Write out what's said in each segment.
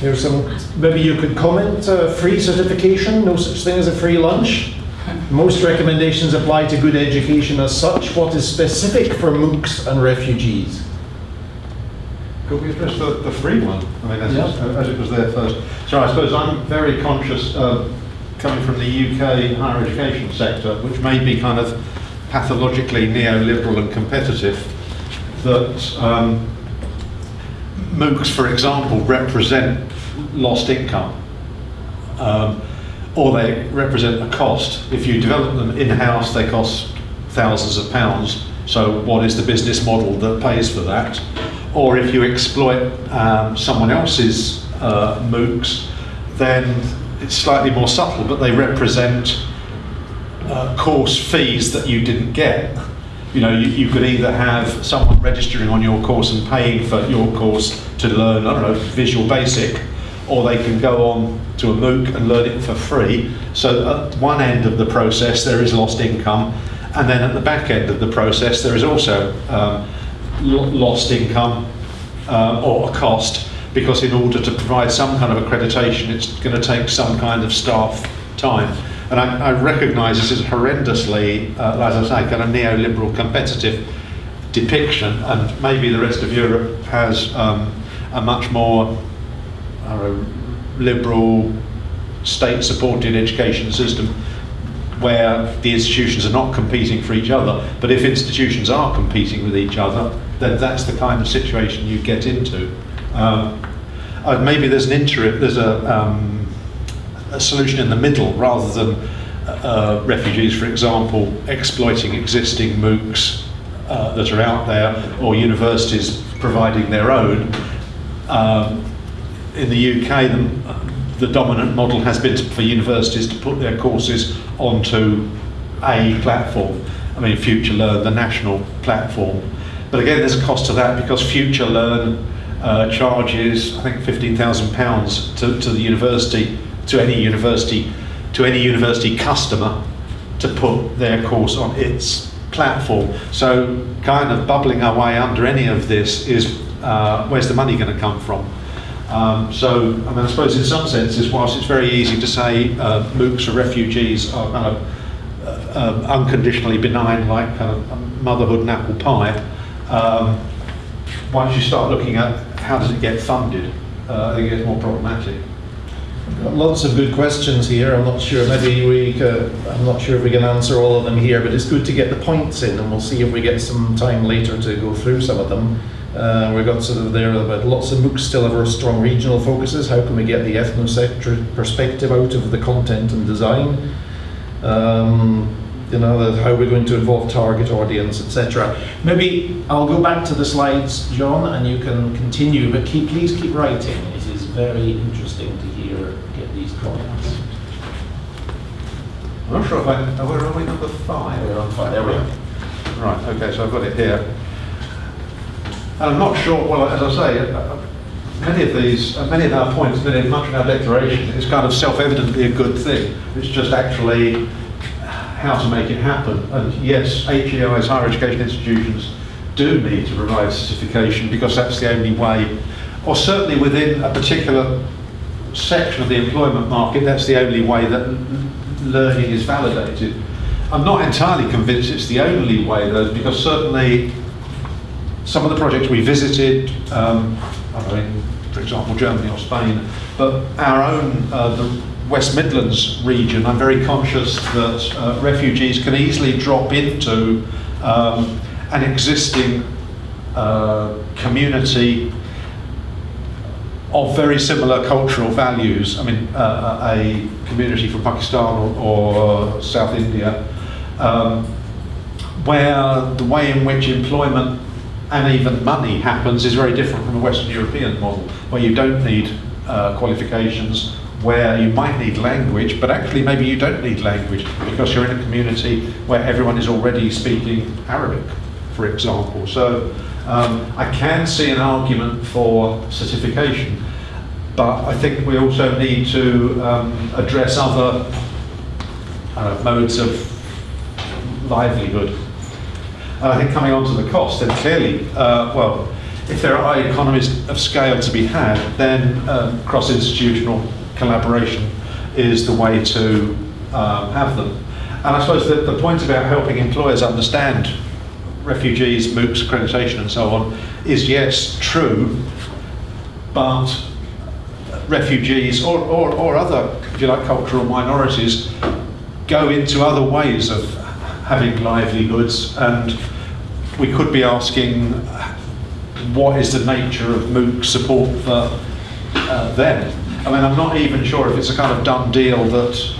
Here's some, maybe you could comment, uh, free certification, no such thing as a free lunch. Most recommendations apply to good education as such. What is specific for MOOCs and refugees? Could we address the, the free one? I mean, as, Yeah. as it was there first. So I suppose I'm very conscious, uh, coming from the UK higher education sector, which may be kind of pathologically neoliberal and competitive, that um, MOOCs, for example, represent lost income. Um, or they represent a cost. If you develop them in-house, they cost thousands of pounds. So what is the business model that pays for that? Or if you exploit um, someone else's uh, MOOCs, then it's slightly more subtle, but they represent uh, course fees that you didn't get. You know, you, you could either have someone registering on your course and paying for your course to learn, I don't know, Visual Basic, or they can go on to a MOOC and learn it for free. So at one end of the process there is lost income, and then at the back end of the process there is also um, lost income uh, or a cost, because in order to provide some kind of accreditation it's going to take some kind of staff time. And I, I recognise this is horrendously, uh, as I say, kind of neoliberal competitive depiction, and maybe the rest of Europe has um, a much more uh, liberal, state-supported education system where the institutions are not competing for each other. But if institutions are competing with each other, then that's the kind of situation you get into. Um, uh, maybe there's an interim, there's a, um, a solution in the middle rather than uh, refugees, for example, exploiting existing MOOCs uh, that are out there or universities providing their own. Um, in the UK, the, the dominant model has been for universities to put their courses onto a platform. I mean, Future Learn, the national platform. But again, there's a cost to that because Future Learn uh, charges, I think, £15,000 to, to the university, to any university, to any university customer to put their course on its platform. So, kind of bubbling our way under any of this is uh, where's the money going to come from? Um, so, I mean, I suppose in some senses, whilst it's very easy to say uh, MOOCs for refugees are kind of uh, um, unconditionally benign, like of motherhood and apple pie, um, once you start looking at how does it get funded, uh, I think it gets more problematic. Lots of good questions here. I'm not sure. Maybe we. Could, I'm not sure if we can answer all of them here, but it's good to get the points in, and we'll see if we get some time later to go through some of them. Uh, we got sort of there about lots of MOOCs still have strong regional focuses. How can we get the ethnocentric perspective out of the content and design? Um, you know, how we're going to involve target audience, etc. Maybe I'll go back to the slides, John, and you can continue. But keep, please keep writing. Very interesting to hear get these comments. I'm not sure if I, oh, where are we, number five? We're on fire. There we are. Right, okay, so I've got it here. And I'm not sure, well, as I say, uh, uh, many of these, uh, many of our points, many, much of our declaration is kind of self-evidently a good thing. It's just actually how to make it happen. And yes, HEIs, higher education institutions, do need to provide certification because that's the only way, or certainly within a particular section of the employment market, that's the only way that learning is validated. I'm not entirely convinced it's the only way though, because certainly some of the projects we visited, um, I for example, Germany or Spain, but our own, uh, the West Midlands region, I'm very conscious that uh, refugees can easily drop into um, an existing uh, community of very similar cultural values. I mean, uh, a community from Pakistan or, or South India, um, where the way in which employment and even money happens is very different from a Western European model, where you don't need uh, qualifications, where you might need language, but actually maybe you don't need language because you're in a community where everyone is already speaking Arabic, for example. So um, I can see an argument for certification, but I think we also need to um, address other uh, modes of livelihood. And I think coming on to the cost, then clearly, uh, well, if there are economies of scale to be had, then um, cross-institutional collaboration is the way to um, have them. And I suppose that the point about helping employers understand refugees, MOOCs, accreditation and so on is yes, true, but refugees or, or, or other, if you like, cultural minorities go into other ways of having livelihoods and we could be asking what is the nature of MOOC support for uh, them. I mean, I'm not even sure if it's a kind of done deal that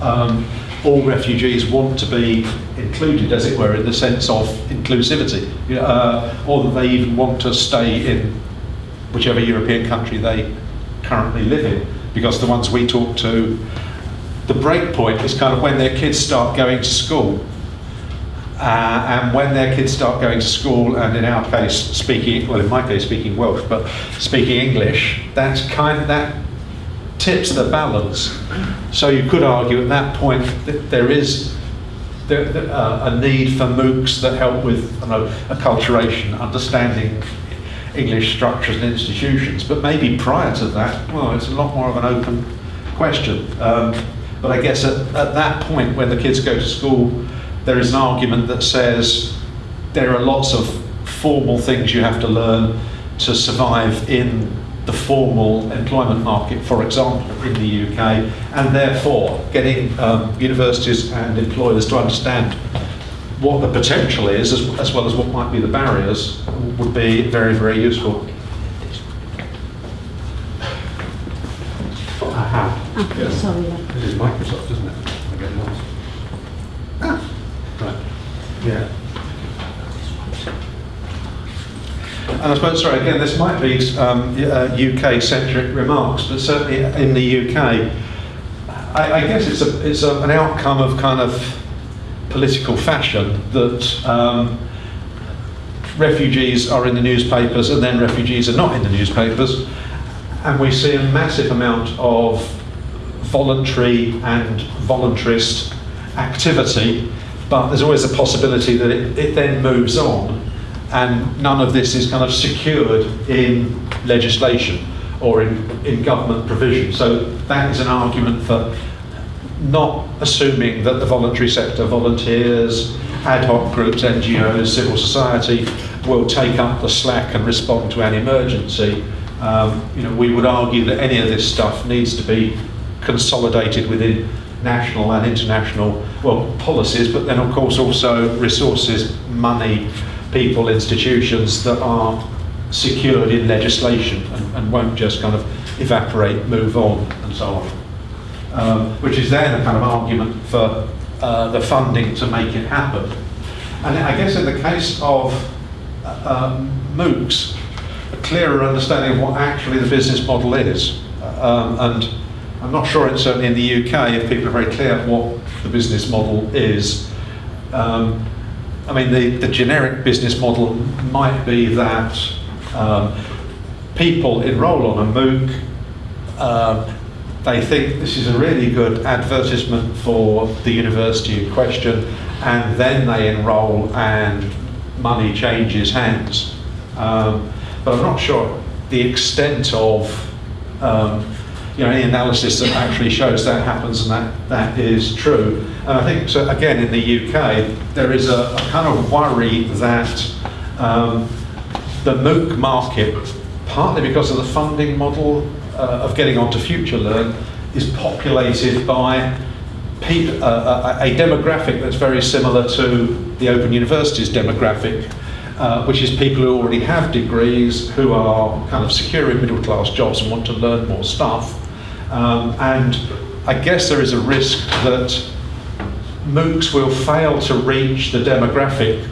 um, all refugees want to be included, as it were, in the sense of inclusivity, uh, or that they even want to stay in whichever European country they currently live in. Because the ones we talk to, the break point is kind of when their kids start going to school. Uh, and when their kids start going to school, and in our case, speaking, well, in my case, speaking Welsh, but speaking English, that's kind of, that tips the balance. So you could argue at that point that there is there, uh, a need for MOOCs that help with know, acculturation, understanding English structures and institutions. But maybe prior to that, well, it's a lot more of an open question. Um, but I guess at, at that point, when the kids go to school, there is an argument that says there are lots of formal things you have to learn to survive in the formal employment market, for example, in the UK, and therefore getting um, universities and employers to understand what the potential is, as, as, well as what might be the barriers, would be very, very useful. Aha. Oh, Yes. sorry. This is Microsoft, isn't it? I get lost. Ah, right. Yeah. And I suppose, sorry, again, this might be um, uh, UK-centric remarks, but certainly in the UK, I, I guess it's, a, it's a, an outcome of kind of political fashion that um, refugees are in the newspapers and then refugees are not in the newspapers. And we see a massive amount of voluntary and voluntarist activity, but there's always a possibility that it, it then moves on and none of this is kind of secured in legislation or in, in government provision. So that is an argument for not assuming that the voluntary sector, volunteers, ad hoc groups, NGOs, civil society will take up the slack and respond to an emergency. Um, you know, we would argue that any of this stuff needs to be consolidated within national and international, well, policies, but then of course also resources, money, people, institutions that are secured in legislation and, and won't just kind of evaporate, move on, and so on. Um, which is then a kind of argument for uh, the funding to make it happen. And I guess in the case of uh, um, MOOCs, a clearer understanding of what actually the business model is. Um, and I'm not sure it's certainly in the UK if people are very clear what the business model is. Um, I mean, the, the generic business model might be that um, people enroll on a MOOC, um, they think this is a really good advertisement for the university in question, and then they enroll and money changes hands. Um, but I'm not sure the extent of um, you know, any analysis that actually shows that happens and that, that is true. And I think, so again, in the UK, there is a, a kind of worry that um, the MOOC market, partly because of the funding model uh, of getting onto FutureLearn, is populated by uh, a, a demographic that's very similar to the Open University's demographic, uh, which is people who already have degrees, who are kind of secure in middle class jobs and want to learn more stuff. Um, and I guess there is a risk that MOOCs will fail to reach the demographic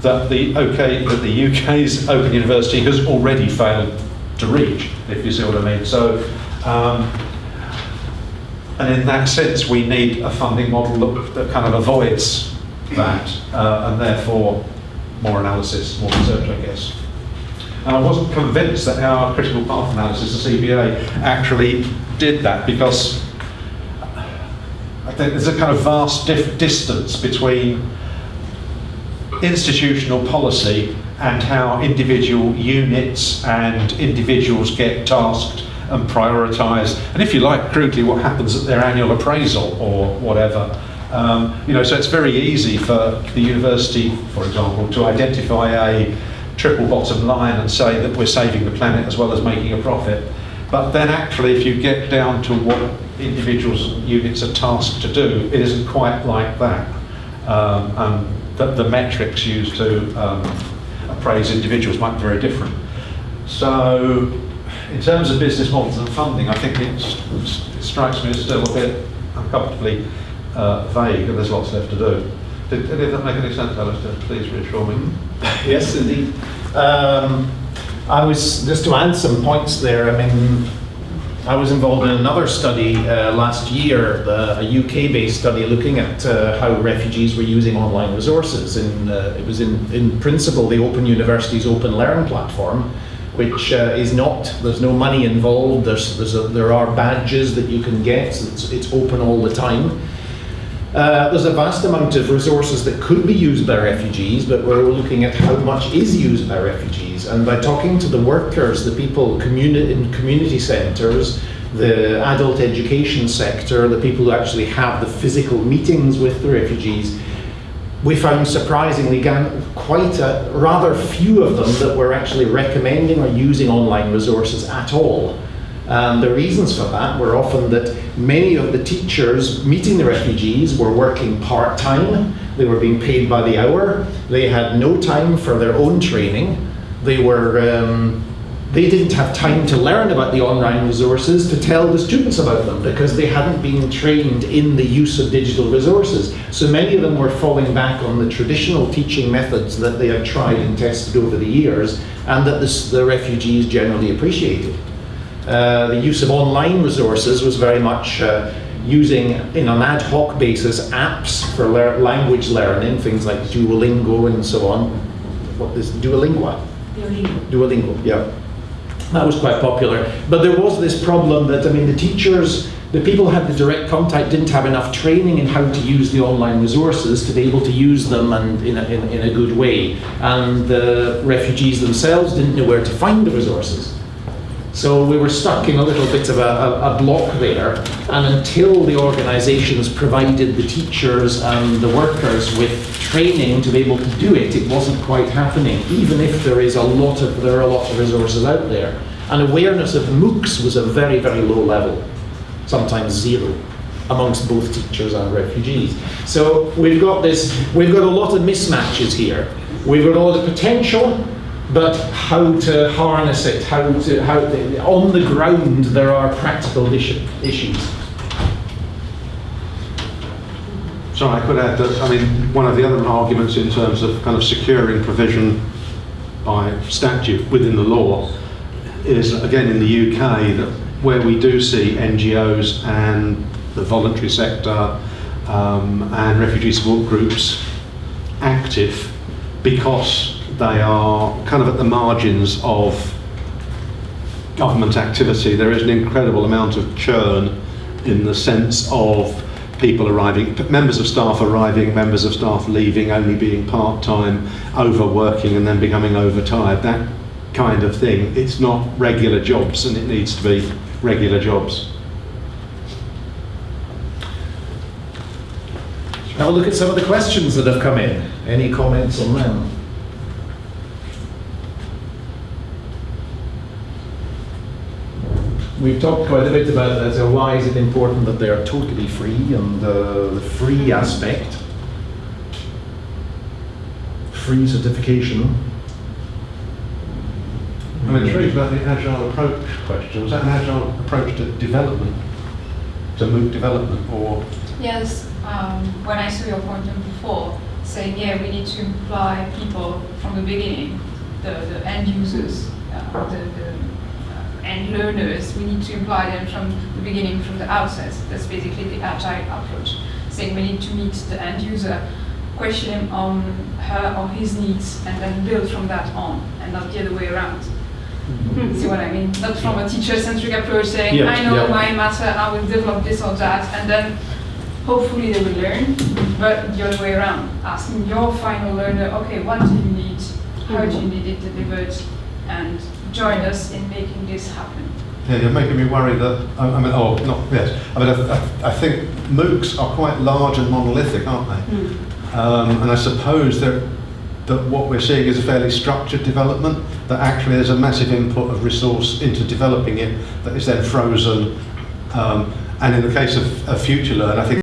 that the okay that the UK's Open University has already failed to reach, if you see what I mean. So, um, and in that sense, we need a funding model that, that kind of avoids that, uh, and therefore more analysis, more research, I guess. And I wasn't convinced that our critical path analysis, the CBA, actually did that because I think there's a kind of vast distance between institutional policy and how individual units and individuals get tasked and prioritised, and if you like, crudely, what happens at their annual appraisal or whatever. Um, you know, so it's very easy for the university, for example, to identify a triple bottom line and say that we're saving the planet as well as making a profit. But then actually, if you get down to what individuals units are tasked to do, it isn't quite like that. Um, and the, the metrics used to um, appraise individuals might be very different. So, in terms of business models and funding, I think it's, it strikes me as still a bit uncomfortably uh, vague, and there's lots left to do. Did any of that make any sense, Alistair? Please reassure me. Yes, indeed. Um, I was, just to add some points there, I mean, I was involved in another study uh, last year, the, a UK-based study looking at uh, how refugees were using online resources. And uh, it was in, in principle the Open University's Open Learn platform, which uh, is not, there's no money involved, there's, there's a, there are badges that you can get, it's, it's open all the time. Uh, there's a vast amount of resources that could be used by refugees, but we're looking at how much is used by refugees. And by talking to the workers, the people communi in community centres, the adult education sector, the people who actually have the physical meetings with the refugees, we found surprisingly quite a, rather few of them that were actually recommending or using online resources at all. And the reasons for that were often that many of the teachers meeting the refugees were working part-time, they were being paid by the hour, they had no time for their own training, they were um, they didn't have time to learn about the online resources to tell the students about them because they hadn't been trained in the use of digital resources. So many of them were falling back on the traditional teaching methods that they had tried and tested over the years and that this, the refugees generally appreciated. Uh, the use of online resources was very much uh, using, in an ad hoc basis, apps for lear language learning, things like Duolingo and so on. What is Duolingo? Duolingo. Duolingo, yeah. That was quite popular. But there was this problem that, I mean, the teachers, the people who had the direct contact didn't have enough training in how to use the online resources to be able to use them and in a, in, in a good way. And the refugees themselves didn't know where to find the resources. So we were stuck in a little bit of a, a, a, block there, and until the organisations provided the teachers and the workers with training to be able to do it, it wasn't quite happening, even if there is a lot of, there are a lot of resources out there. And awareness of MOOCs was a very, very low level, sometimes zero amongst both teachers and refugees. So we've got this, we've got a lot of mismatches here. We've got all the potential, but how to harness it, how to, how to, on the ground there are practical issues. Sorry, I could add that, I mean, one of the other arguments in terms of kind of securing provision by statute within the law is, again, in the UK, that where we do see NGOs and the voluntary sector um, and refugee support groups active because they are kind of at the margins of government activity. There is an incredible amount of churn in the sense of people arriving, members of staff arriving, members of staff leaving, only being part-time, overworking and then becoming overtired, that kind of thing. It's not regular jobs and it needs to be regular jobs. Now look at some of the questions that have come in. Any comments on them? We've talked quite a bit about that, so why is it important that they are totally free and uh, the free aspect. Free certification. I'm intrigued about the agile approach question. Was that an agile approach to development, to MOOC development, or? Yes, um, when I saw your point before, saying, yeah, we need to imply people from the beginning, the, the end users, uh, the, the and learners, we need to imply them from the beginning, from the outset. That's basically the agile approach, saying we need to meet the end user, question him on her or his needs, and then build from that on, and not the other way around. Mm-hmm. See what I mean? Not from a teacher-centric approach saying, yeah, I know yeah. my matter, I will develop this or that, and then hopefully they will learn, but the other way around, asking your final learner, okay, what do you need? How do you need it delivered? And join us in making this happen. Yeah, you're making me worry that, I I mean, oh, not, yes, I mean, I, I- think MOOCs are quite large and monolithic, aren't they? Um, and I suppose that, that what we're seeing is a fairly structured development, that actually there's a massive input of resource into developing it that is then frozen. Um, and in the case of, of Future Learn, I think